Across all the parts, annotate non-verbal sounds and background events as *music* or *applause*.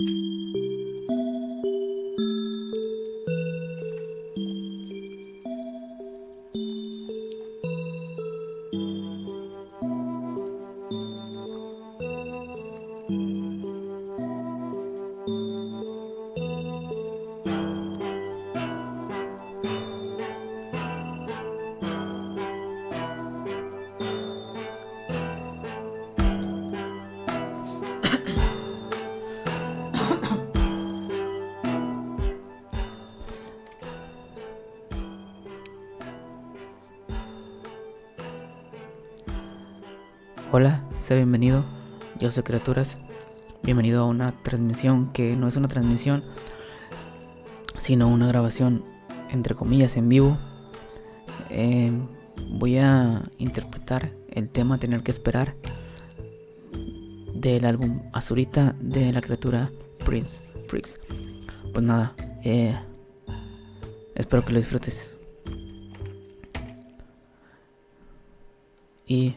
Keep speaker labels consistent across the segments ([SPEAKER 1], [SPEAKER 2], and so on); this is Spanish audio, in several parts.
[SPEAKER 1] you Hola, sea bienvenido. Yo soy Criaturas. Bienvenido a una transmisión que no es una transmisión, sino una grabación, entre comillas, en vivo. Eh, voy a interpretar el tema Tener que esperar del álbum Azurita de la criatura Prince Freaks. Pues nada, eh, espero que lo disfrutes. Y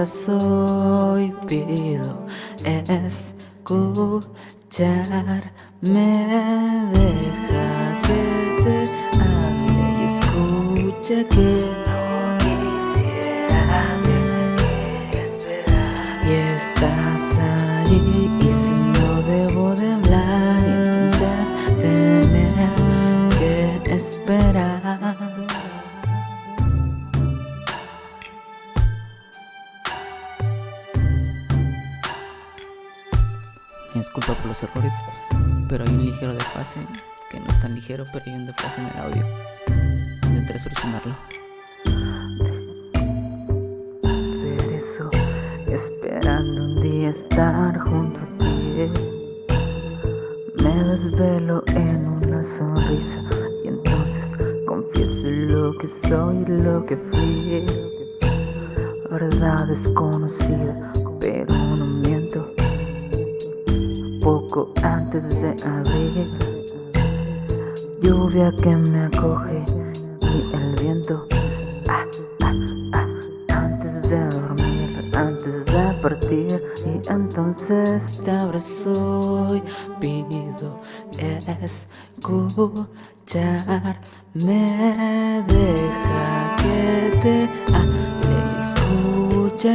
[SPEAKER 1] abrazo y pido escucharme. Deja que te hable y escucha que los errores, pero hay un ligero desfase, que no es tan ligero, pero hay un desfase en el audio. Intentaré solucionarlo. Hacer eso, esperando un día estar junto a ti. Me desvelo en una sonrisa y entonces confieso lo que soy y lo que fui. Verdad desconocida, pero no miento poco antes de abrir Lluvia que me acoge y el viento. Ah, ah, ah, Antes de dormir, antes de partir Y entonces te abrazo y pido escucharme. Deja que te escucha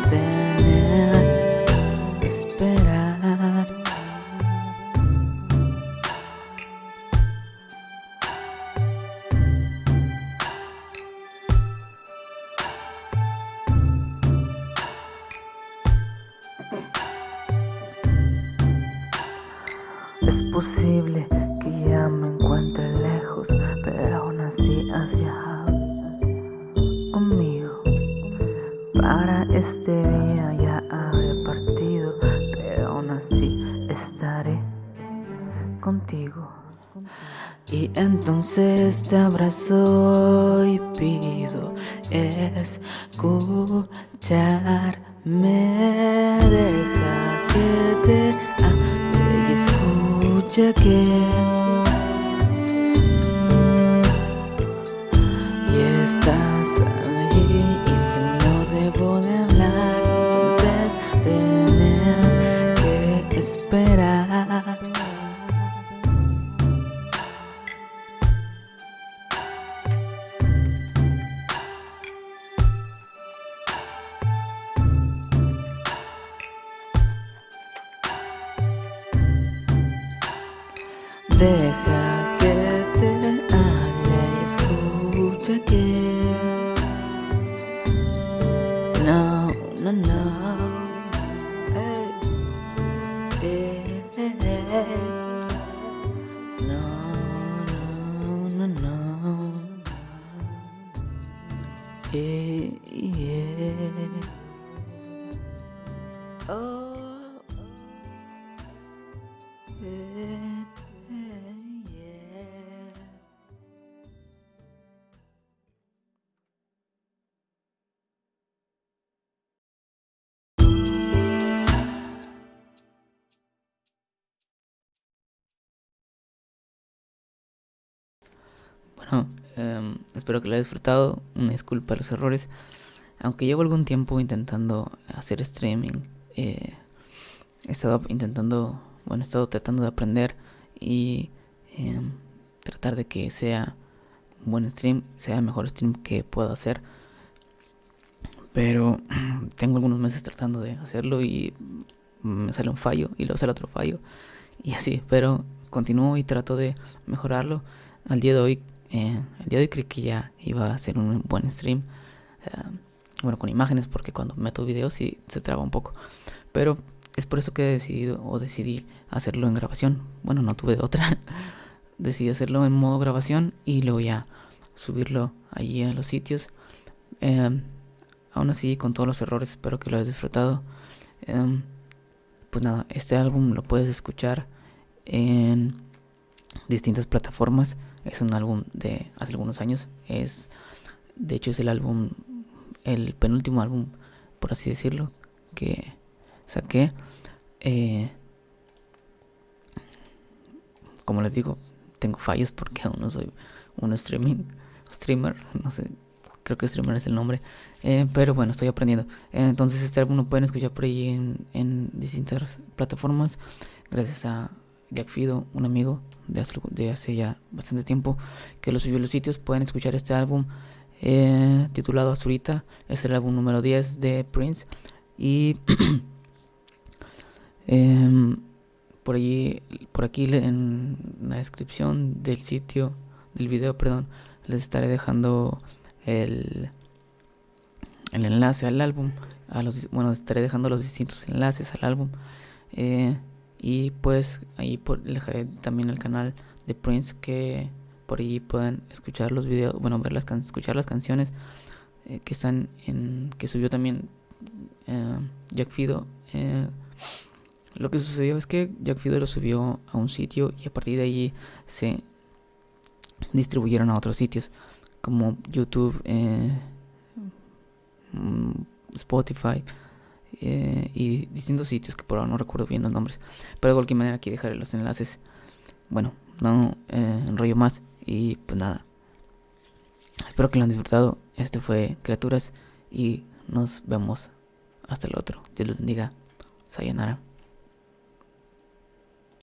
[SPEAKER 1] entonces Entonces te abrazo y pido escucharme. Deja que te hable y escucha que. Y estás allí y si no debo de hablar, entonces tener que esperar. Deja que te hable y escucha que No, no, no Ey, eh, eh, eh. No, no, no, no Eh, yeah. Oh, Em, espero que lo hayas disfrutado. Una disculpa los errores. Aunque llevo algún tiempo intentando hacer streaming, eh, he estado intentando, bueno, he estado tratando de aprender y em, tratar de que sea un buen stream, sea el mejor stream que pueda hacer. Pero *clears throat* tengo algunos meses tratando de hacerlo y me sale un fallo y luego sale otro fallo y así. Pero continúo y trato de mejorarlo. Al día de hoy, eh, el día de hoy creí que ya iba a ser un buen stream. eh, bueno, con imágenes porque cuando meto videos sí se traba un poco. Pero es por eso que he decidido o decidí hacerlo en grabación. Bueno, no tuve de otra. *laughs* decidí hacerlo en modo grabación y luego ya subirlo allí a los sitios. Em, aún así, con todos los errores, espero que lo hayas disfrutado. Pues nada, este álbum lo puedes escuchar en distintas plataformas. Es un álbum de hace algunos años. Es, de hecho, es el álbum, el penúltimo álbum, por así decirlo, que saqué. Eh, como les digo, tengo fallos porque aún no soy un streaming streamer, no sé, creo que streamer es el nombre, eh, pero bueno, estoy aprendiendo. Entonces este álbum lo pueden escuchar por ahí en distintas plataformas, gracias a Jack Fido, un amigo de hace, de ya bastante tiempo que lo subió a los sitios. Pueden escuchar este álbum eh, titulado Azurita, es el álbum número 10 de Prince y *clears throat* em, por allí, por aquí en la descripción del sitio, del video, perdón, les estaré dejando el, el enlace al álbum. A los, bueno, estaré dejando los distintos enlaces al álbum. eh, y pues ahí por, dejaré también el canal de Prince que por allí puedan escuchar los videos, bueno, ver las escuchar las canciones eh, que están en que subió también eh, Jack Fido. eh, lo que sucedió es que Jack Fido lo subió a un sitio y a partir de allí se distribuyeron a otros sitios como YouTube, mm, Spotify eh, y distintos sitios que por ahora no recuerdo bien los nombres. Pero de cualquier manera aquí dejaré los enlaces. Bueno, no eh, enrollo más y pues nada. Espero que lo han disfrutado. Este fue Criaturas y nos vemos hasta el otro. Dios los bendiga. Sayonara.